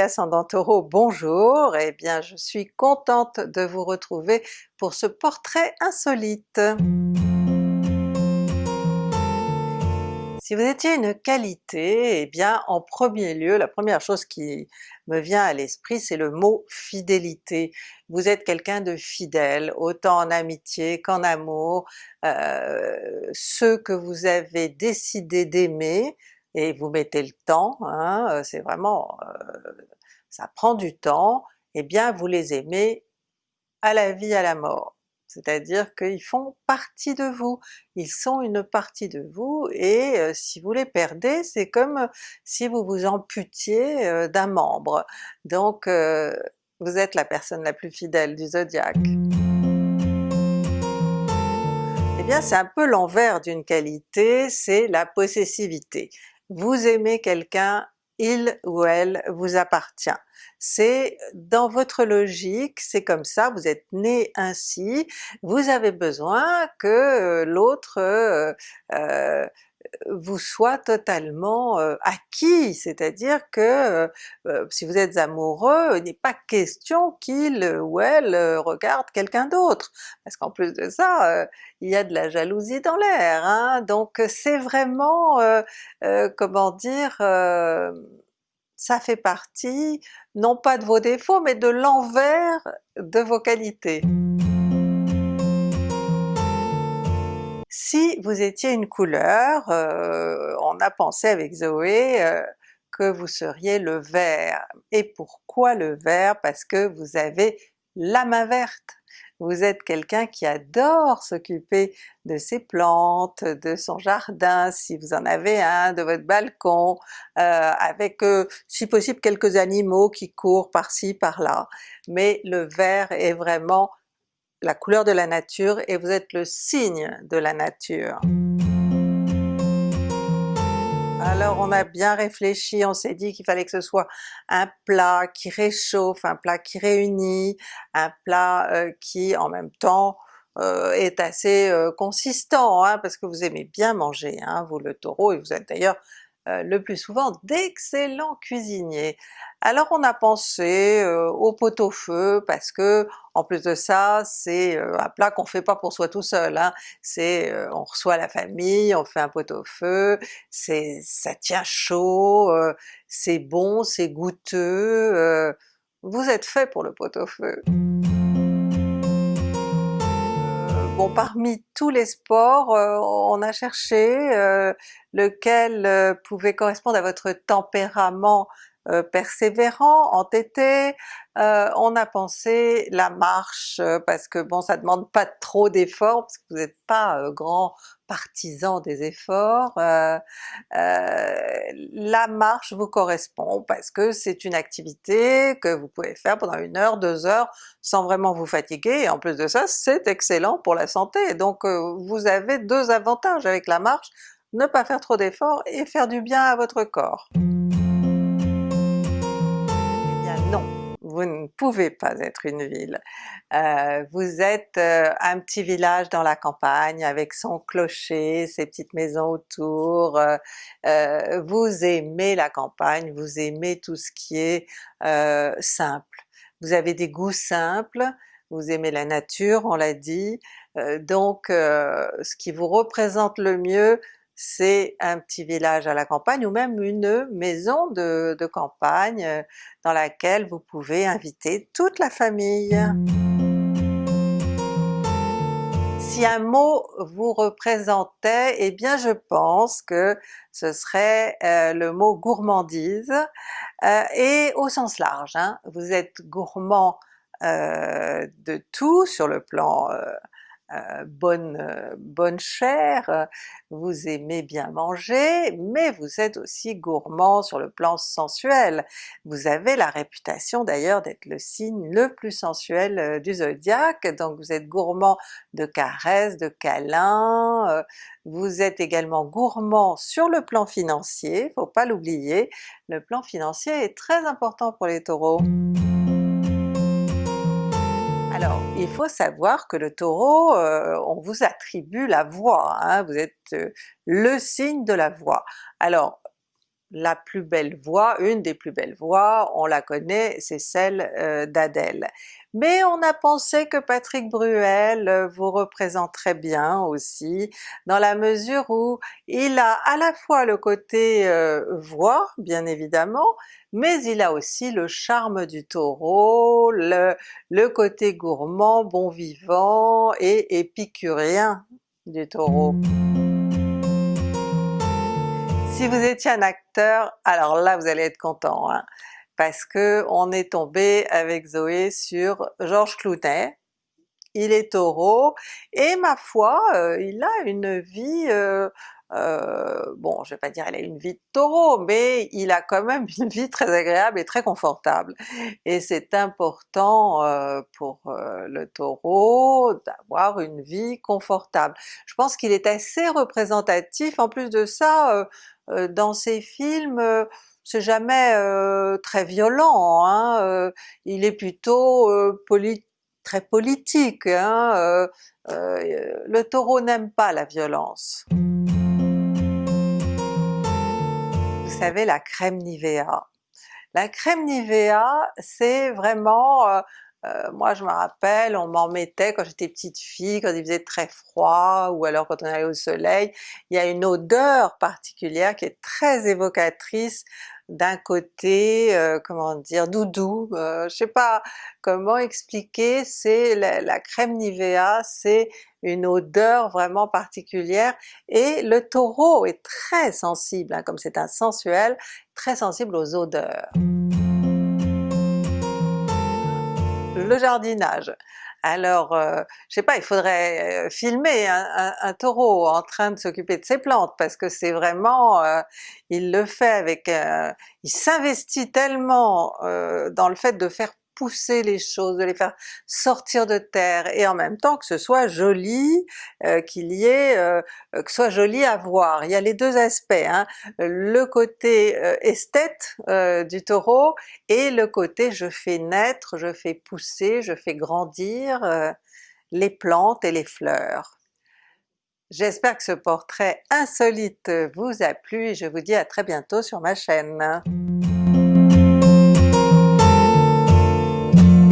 Ascendant Taureau, bonjour! Eh bien je suis contente de vous retrouver pour ce portrait insolite. Si vous étiez une qualité, eh bien en premier lieu, la première chose qui me vient à l'esprit c'est le mot fidélité. Vous êtes quelqu'un de fidèle, autant en amitié qu'en amour, euh, ceux que vous avez décidé d'aimer, et vous mettez le temps, hein, c'est vraiment... Euh, ça prend du temps, et eh bien vous les aimez à la vie, à la mort. C'est-à-dire qu'ils font partie de vous, ils sont une partie de vous, et euh, si vous les perdez, c'est comme si vous vous amputiez euh, d'un membre. Donc vous êtes la personne la plus fidèle du zodiaque. Eh bien c'est un peu l'envers d'une qualité, c'est la possessivité vous aimez quelqu'un, il ou elle vous appartient. C'est dans votre logique, c'est comme ça, vous êtes né ainsi, vous avez besoin que l'autre euh, euh, vous soit totalement acquis, c'est-à-dire que si vous êtes amoureux, il n'est pas question qu'il ou elle regarde quelqu'un d'autre, parce qu'en plus de ça, il y a de la jalousie dans l'air, hein? donc c'est vraiment, comment dire, ça fait partie, non pas de vos défauts, mais de l'envers de vos qualités. Si vous étiez une couleur, euh, on a pensé avec Zoé euh, que vous seriez le vert. Et pourquoi le vert? Parce que vous avez la main verte! Vous êtes quelqu'un qui adore s'occuper de ses plantes, de son jardin, si vous en avez un, de votre balcon, euh, avec si possible quelques animaux qui courent par-ci par-là. Mais le vert est vraiment la couleur de la nature et vous êtes le signe de la nature. Alors on a bien réfléchi, on s'est dit qu'il fallait que ce soit un plat qui réchauffe, un plat qui réunit, un plat euh, qui en même temps euh, est assez euh, consistant, hein, parce que vous aimez bien manger, hein, vous le Taureau, et vous êtes d'ailleurs euh, le plus souvent d'excellents cuisiniers. Alors on a pensé euh, au pot-au-feu parce que en plus de ça c'est euh, un plat qu'on fait pas pour soi tout seul, hein. c'est on reçoit la famille, on fait un pot-au-feu, c'est ça tient chaud, c'est bon, c'est goûteux, vous êtes fait pour le pot-au-feu. Parmi tous les sports, euh, on a cherché euh, lequel euh, pouvait correspondre à votre tempérament persévérant, entêté, on a pensé la marche parce que bon ça demande pas trop d'efforts parce que vous n'êtes pas grand partisan des efforts, la marche vous correspond parce que c'est une activité que vous pouvez faire pendant une heure, deux heures sans vraiment vous fatiguer, et en plus de ça c'est excellent pour la santé, donc vous avez deux avantages avec la marche, ne pas faire trop d'efforts et faire du bien à votre corps. Vous ne pouvez pas être une ville. Euh, vous êtes euh, un petit village dans la campagne avec son clocher, ses petites maisons autour, euh, vous aimez la campagne, vous aimez tout ce qui est simple. Vous avez des goûts simples, vous aimez la nature, on l'a dit, donc ce qui vous représente le mieux c'est un petit village à la campagne ou même une maison de, campagne euh, dans laquelle vous pouvez inviter toute la famille. Si un mot vous représentait, eh bien je pense que ce serait euh, le mot gourmandise, euh, et au sens large. Hein. Vous êtes gourmand de tout sur le plan euh, bonne, euh, bonne chair, vous aimez bien manger, mais vous êtes aussi gourmand sur le plan sensuel. Vous avez la réputation d'ailleurs d'être le signe le plus sensuel euh, du zodiaque, donc vous êtes gourmand de caresses, de câlins, vous êtes également gourmand sur le plan financier, faut pas l'oublier, le plan financier est très important pour les Taureaux. Alors, il faut savoir que le Taureau, euh, on vous attribue la voix, hein, vous êtes euh, le signe de la voix. Alors, la plus belle voix, une des plus belles voix, on la connaît, c'est celle euh, d'Adèle. Mais on a pensé que Patrick Bruel euh, vous représenterait bien aussi, dans la mesure où il a à la fois le côté euh, voix, bien évidemment, mais il a aussi le charme du Taureau, le, côté gourmand, bon vivant et épicurien du Taureau. Si vous étiez un acteur, alors là vous allez être content, hein, parce que on est tombé avec Zoé sur Georges Clooney, il est Taureau, et ma foi, euh, il a une vie euh, euh, bon je vais pas dire elle a une vie de Taureau, mais il a quand même une vie très agréable et très confortable. Et c'est important pour le Taureau d'avoir une vie confortable. Je pense qu'il est assez représentatif, en plus de ça, dans ses films, c'est jamais très violent, hein, il est plutôt très politique. Hein, le Taureau n'aime pas la violence. savez la crème Nivea. La crème Nivea c'est vraiment, euh, moi je me rappelle, on m'en mettait quand j'étais petite fille, quand il faisait très froid, ou alors quand on allait au soleil, il y a une odeur particulière qui est très évocatrice d'un côté, euh, comment dire, doudou, euh, je sais pas comment expliquer, c'est la, crème Nivea, c'est une odeur vraiment particulière, et le Taureau est très sensible, hein, comme c'est un sensuel, très sensible aux odeurs. Le jardinage. Alors, euh, je sais pas, il faudrait euh, filmer un, Taureau en train de s'occuper de ses plantes, parce que c'est vraiment, euh, il le fait avec, il s'investit tellement dans le fait de faire pousser les choses, de les faire sortir de terre, et en même temps que ce soit joli, euh, qu'il y ait, euh, que ce soit joli à voir. Il y a les deux aspects, hein. le côté euh, esthète du Taureau et le côté je fais naître, je fais pousser, je fais grandir les plantes et les fleurs. J'espère que ce portrait insolite vous a plu et je vous dis à très bientôt sur ma chaîne.